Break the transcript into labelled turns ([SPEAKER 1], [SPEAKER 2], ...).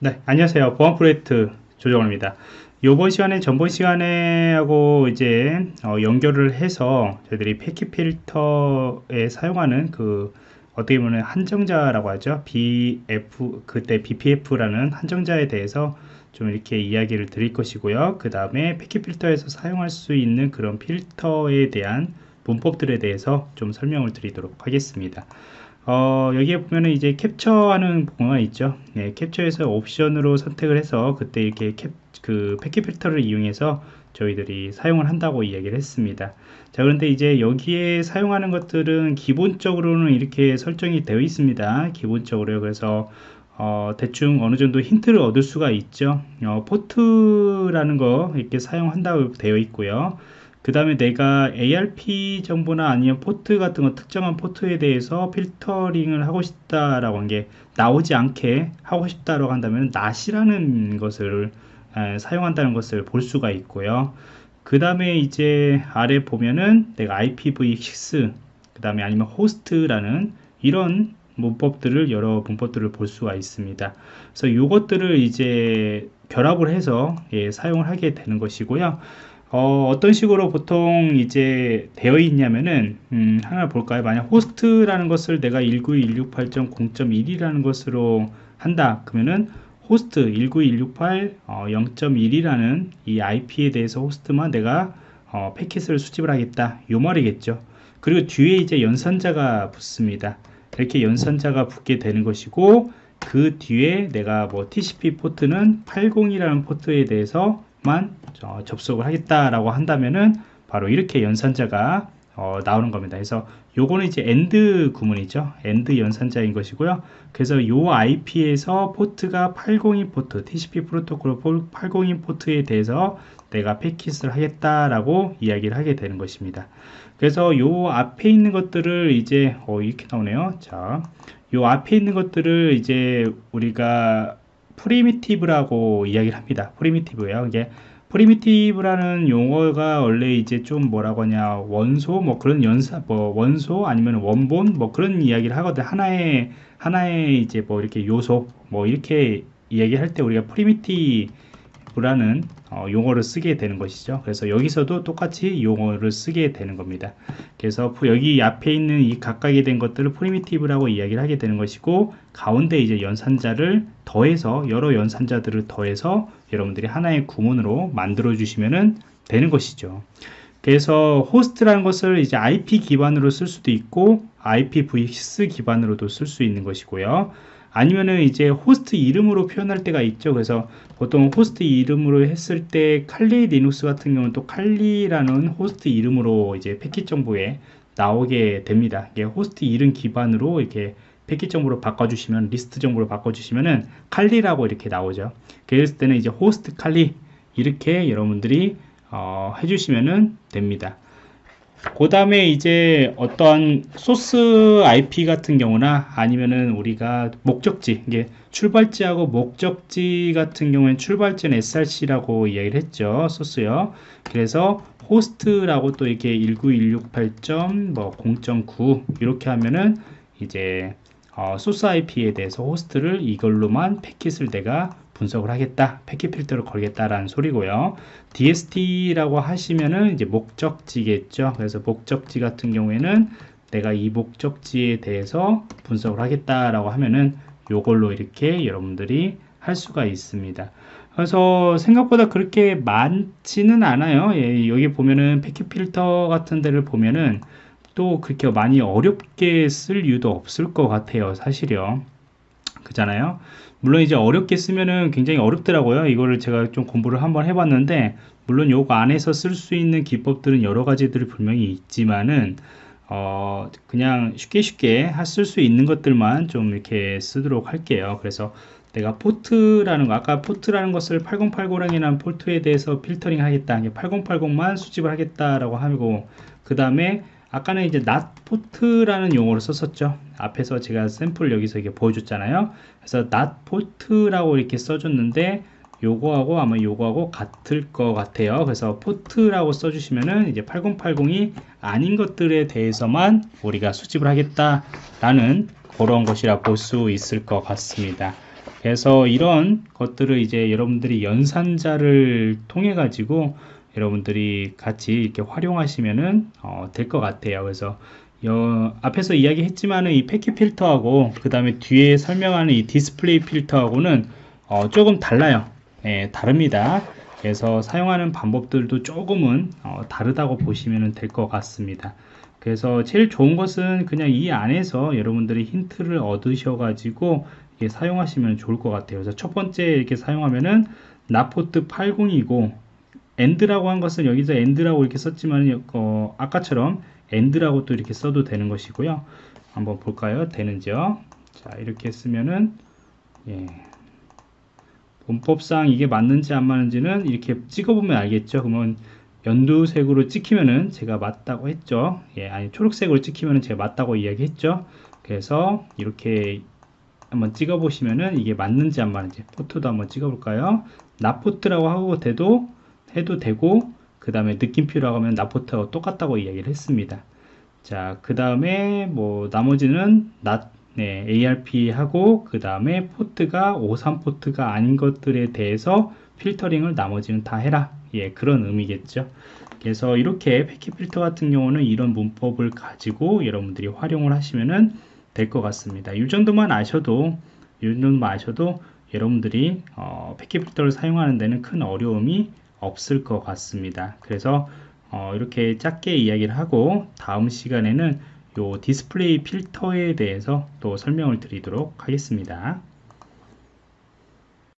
[SPEAKER 1] 네, 안녕하세요. 보안 프로젝트 조정호입니다. 이번 시간에 전번 시간에 하고 이제 어, 연결을 해서 저희들이 패킷 필터에 사용하는 그 어떻게 보면 한정자라고 하죠. BF 그때 BPF라는 한정자에 대해서 좀 이렇게 이야기를 드릴 것이고요. 그 다음에 패킷 필터에서 사용할 수 있는 그런 필터에 대한 문법들에 대해서 좀 설명을 드리도록 하겠습니다. 어, 여기에 보면은 이제 캡처하는 공간 있죠. 네, 캡처에서 옵션으로 선택을 해서 그때 이렇게 캡, 그 패킷 필터를 이용해서 저희들이 사용을 한다고 이야기를 했습니다. 자, 그런데 이제 여기에 사용하는 것들은 기본적으로는 이렇게 설정이 되어 있습니다. 기본적으로요. 그래서 어, 대충 어느 정도 힌트를 얻을 수가 있죠. 어, 포트라는 거 이렇게 사용한다고 되어 있고요. 그 다음에 내가 ARP 정보나 아니면 포트 같은 거 특정한 포트에 대해서 필터링을 하고 싶다라고 한 게 나오지 않게 하고 싶다라고 한다면 낫이라는 것을 에, 사용한다는 것을 볼 수가 있고요. 그 다음에 이제 아래 보면은 내가 IPv6 그 다음에 아니면 호스트라는 이런 문법들을 여러 문법들을 볼 수가 있습니다. 그래서 이것들을 이제 결합을 해서 예, 사용을 하게 되는 것이고요. 어, 떤 식으로 보통 이제 되어 있냐면은 음, 하나 볼까요? 만약 호스트라는 것을 내가 19168.0.1이라는 것으로 한다. 그러면은 호스트 19168 어, 0.1이라는 이 IP에 대해서 호스트만 내가 어, 패킷을 수집을 하겠다. 요 말이겠죠. 그리고 뒤에 이제 연산자가 붙습니다. 이렇게 연산자가 붙게 되는 것이고 그 뒤에 내가 뭐 TCP 포트는 80이라는 포트에 대해서 만 어, 접속을 하겠다라고 한다면은 바로 이렇게 연산자가 어, 나오는 겁니다. 그래서 요거는 이제 and 구문이죠. and 연산자인 것이고요. 그래서 요 IP에서 포트가 802 포트, TCP 프로토콜 802 포트에 대해서 내가 패킷을 하겠다라고 이야기를 하게 되는 것입니다. 그래서 요 앞에 있는 것들을 이제 어, 이렇게 나오네요. 자, 요 앞에 있는 것들을 이제 우리가 primitive라고 이야기를 합니다. primitive예요. 이게 primitive라는 용어가 원래 이제 좀 뭐라고 하냐 원소 뭐 그런 연사 뭐 원소 아니면 원본 뭐 그런 이야기를 하거든 하나의 하나의 이제 뭐 이렇게 요소 뭐 이렇게 이야기할 때 우리가 primitive라는 어, 용어를 쓰게 되는 것이죠. 그래서 여기서도 똑같이 용어를 쓰게 되는 겁니다. 그래서 여기 앞에 있는 이 각각이 된 것들을 primitive라고 이야기를 하게 되는 것이고 가운데 이제 연산자를 더해서 여러 연산자들을 더해서 여러분들이 하나의 구문으로 만들어 주시면 되는 것이죠. 그래서 호스트라는 것을 이제 IP 기반으로 쓸 수도 있고 IPv6 기반으로도 쓸 수 있는 것이고요. 아니면은 이제 호스트 이름으로 표현할 때가 있죠. 그래서 보통 호스트 이름으로 했을 때 칼리 리눅스 같은 경우는 또 칼리라는 호스트 이름으로 이제 패킷 정보에 나오게 됩니다. 이게 호스트 이름 기반으로 이렇게 패킷 정보로 바꿔주시면 리스트 정보로 바꿔주시면은 칼리라고 이렇게 나오죠. 그랬을 때는 이제 호스트 칼리 이렇게 여러분들이 어, 해주시면은 됩니다. 그 다음에 이제 어떤 소스 IP 같은 경우나 아니면은 우리가 목적지 이게 출발지하고 목적지 같은 경우에는 출발지는 src라고 이야기를 했죠 소스요. 그래서 호스트라고 또 이렇게 19168.0.9 이렇게 하면은 이제 어, 소스 IP에 대해서 호스트를 이걸로만 패킷을 내가 분석을 하겠다 패킷 필터를 걸겠다라는 소리고요. DST라고 하시면은 이제 목적지겠죠. 그래서 목적지 같은 경우에는 내가 이 목적지에 대해서 분석을 하겠다라고 하면은 요걸로 이렇게 여러분들이 할 수가 있습니다. 그래서 생각보다 그렇게 많지는 않아요. 예, 여기 보면은 패킷 필터 같은 데를 보면은 또 그렇게 많이 어렵게 쓸 이유도 없을 것 같아요 사실요 그잖아요. 물론 이제 어렵게 쓰면은 굉장히 어렵더라고요. 이거를 제가 좀 공부를 한번 해봤는데 물론 요거 안에서 쓸 수 있는 기법들은 여러 가지들이 분명히 있지만은 어 그냥 쉽게 쉽게 쓸 수 있는 것들만 좀 이렇게 쓰도록 할게요. 그래서 내가 포트라는 거 아까 포트라는 것을 8080이라는 포트에 대해서 필터링 하겠다. 8080만 수집을 하겠다라고 하고 그 다음에 아까는 이제 not port라는 용어를 썼었죠. 앞에서 제가 샘플 여기서 이렇게 보여줬잖아요. 그래서 not port라고 이렇게 써줬는데 요거하고 아마 요거하고 같을 것 같아요. 그래서 포트라고 써주시면은 이제 8080이 아닌 것들에 대해서만 우리가 수집을 하겠다 라는 그런 것이라 볼 수 있을 것 같습니다. 그래서 이런 것들을 이제 여러분들이 연산자를 통해 가지고 여러분들이 같이 이렇게 활용하시면은 어, 될 것 같아요. 그래서 여, 앞에서 이야기했지만은 이 패킷 필터하고 그 다음에 뒤에 설명하는 이 디스플레이 필터하고는 어, 조금 달라요. 예, 다릅니다. 그래서 사용하는 방법들도 조금은 어, 다르다고 보시면 될 것 같습니다. 그래서 제일 좋은 것은 그냥 이 안에서 여러분들이 힌트를 얻으셔 가지고 사용하시면 좋을 것 같아요. 그래서 첫 번째 이렇게 사용하면은 not port 80이고 and라고 한 것은 여기서 and라고 이렇게 썼지만 어, 아까처럼 and라고 또 이렇게 써도 되는 것이고요. 한번 볼까요? 되는지요? 자 이렇게 쓰면은 예. 문법상 이게 맞는지 안 맞는지는 이렇게 찍어보면 알겠죠. 그러면 연두색으로 찍히면은 제가 맞다고 했죠. 예, 아니 초록색으로 찍히면은 제가 맞다고 이야기했죠. 그래서 이렇게 한번 찍어 보시면은 이게 맞는지 안 맞는지 포트도 한번 찍어 볼까요? 나포트라고 하고 돼도 해도 되고 그 다음에 느낌표라고 하면 나포트하고 똑같다고 이야기를 했습니다. 자, 그 다음에 뭐 나머지는 나, 네, ARP 하고 그 다음에 포트가 53 포트가 아닌 것들에 대해서 필터링을 나머지는 다 해라. 예, 그런 의미겠죠. 그래서 이렇게 패킷 필터 같은 경우는 이런 문법을 가지고 여러분들이 활용을 하시면은 될 것 같습니다. 이 정도만 아셔도 이 정도만 아셔도 여러분들이 어, 패킷 필터를 사용하는 데는 큰 어려움이 없을 것 같습니다. 그래서 어, 이렇게 짧게 이야기를 하고 다음 시간에는 요 디스플레이 필터에 대해서 또 설명을 드리도록 하겠습니다.